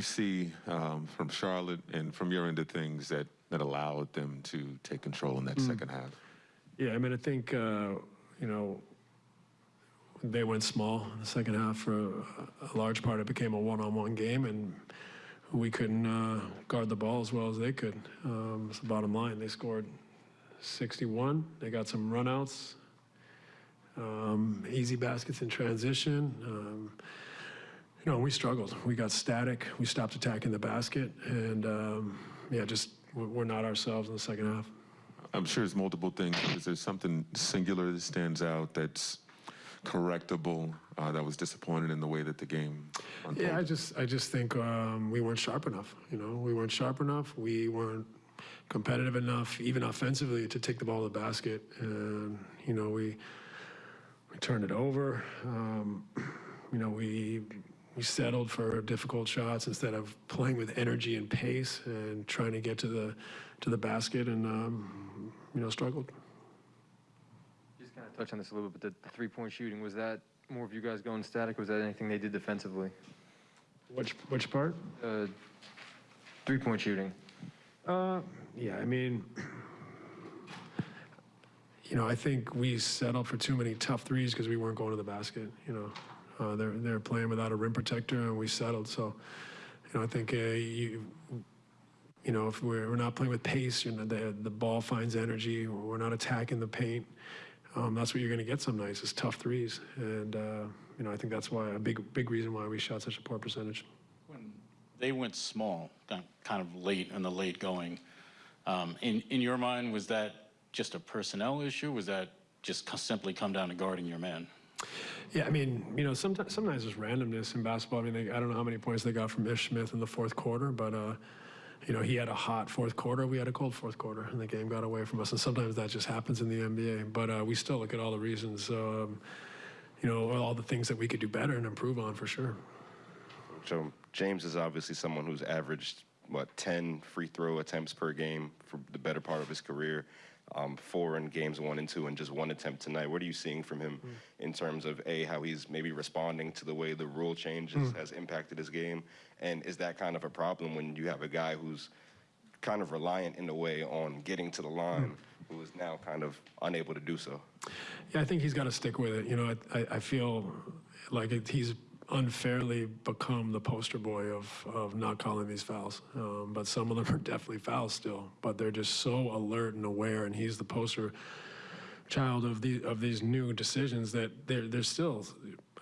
you see um, from Charlotte and from your end of things that, that allowed them to take control in that Mm. second half? Yeah, I mean, I think, uh, you know, they went small in the second half for a, a large part. It became a one-on-one game, and we couldn't uh, guard the ball as well as they could. Um, it's the bottom line. They scored 61. They got some runouts, um, easy baskets in transition. Um, you know, we struggled. We got static. We stopped attacking the basket, and um, yeah, just we're we're not ourselves in the second half. I'm sure it's multiple things. Is there something singular that stands out that's correctable uh, that was disappointed in the way that the game unfolded? Yeah, I just I just think um, we weren't sharp enough. You know, we weren't sharp enough. We weren't competitive enough, even offensively, to take the ball to the basket. And you know, we we turned it over. Um, you know, we we settled for difficult shots instead of playing with energy and pace and trying to get to the to the basket, and um, you know, struggled. Just kind of touch on this a little bit, but the three-point shooting, was that more of you guys going static? Was that anything they did defensively? Which which part? Uh, Three-point shooting. Uh, yeah, I mean, you know, I think we settled for too many tough threes because we weren't going to the basket. You know, uh, they're they're playing without a rim protector, and we settled. So, you know, I think uh, you. You know, if we're, we're not playing with pace, you know, the the ball finds energy. We're not attacking the paint. Um, that's what you're going to get some nights is tough threes, and uh, you know, I think that's why a big big reason why we shot such a poor percentage. When they went small, kind of late in the late going, um, in, in your mind, was that just a personnel issue? Was that just simply come down to guarding your man? Yeah, I mean, you know, sometimes sometimes there's randomness in basketball. I mean, they, I don't know how many points they got from Ish Smith in the fourth quarter, but uh, you know, he had a hot fourth quarter. We had a cold fourth quarter, and the game got away from us. And sometimes that just happens in the NBA. But uh, we still look at all the reasons, um, you know, all the things that we could do better and improve on for sure. So James is obviously someone who's averaged what 10 free throw attempts per game for the better part of his career. Um, four in games one and two, and just one attempt tonight. What are you seeing from him mm. in terms of a how he's maybe responding to the way the rule changes mm. has impacted his game, and is that kind of a problem when you have a guy who's kind of reliant in a way on getting to the line, mm. who is now kind of unable to do so? Yeah, I think he's got to stick with it. You know, I, I, I feel like it, he's unfairly become the poster boy of, of not calling these fouls. Um, but some of them are definitely fouls still. But they're just so alert and aware, and he's the poster child of the of these new decisions that they're they're still.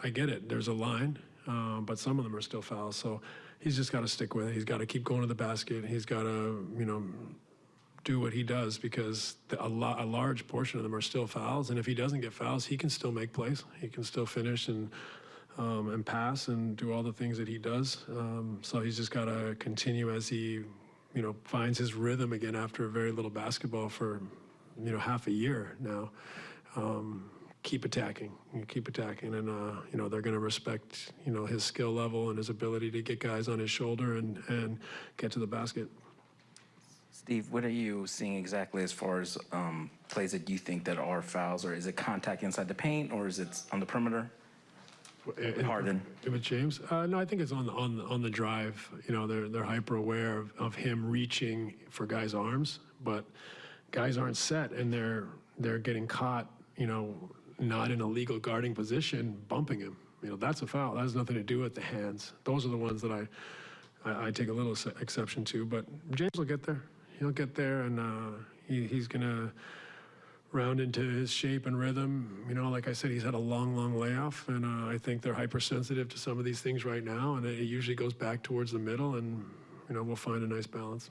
I get it. There's a line, um, but some of them are still fouls. So he's just got to stick with it. He's got to keep going to the basket. He's got to you know do what he does because the, a, lo- a large portion of them are still fouls. And if he doesn't get fouls, he can still make plays. He can still finish and um, and pass and do all the things that he does. Um, so he's just got to continue as he, you know, finds his rhythm again after a very little basketball for, you know, half a year now. Um, keep attacking, keep attacking, and uh, you know they're going to respect, you know, his skill level and his ability to get guys on his shoulder and and get to the basket. Steve, what are you seeing exactly as far as um, plays that you think that are fouls, or is it contact inside the paint, or is it on the perimeter? With Harden. With James? Uh, no, I think it's on the, on, on the drive. You know, they're, they're hyper aware of, of him reaching for guys' arms, but guys aren't set and they're, they're getting caught, you know, not in a legal guarding position, bumping him. You know, that's a foul. That has nothing to do with the hands. Those are the ones that I, I, I take a little exception to, but James will get there. He'll get there and uh, he, he's going to round into his shape and rhythm. You know, like I said, he's had a long, long layoff, and uh, I think they're hypersensitive to some of these things right now, and it usually goes back towards the middle, and you know, we'll find a nice balance.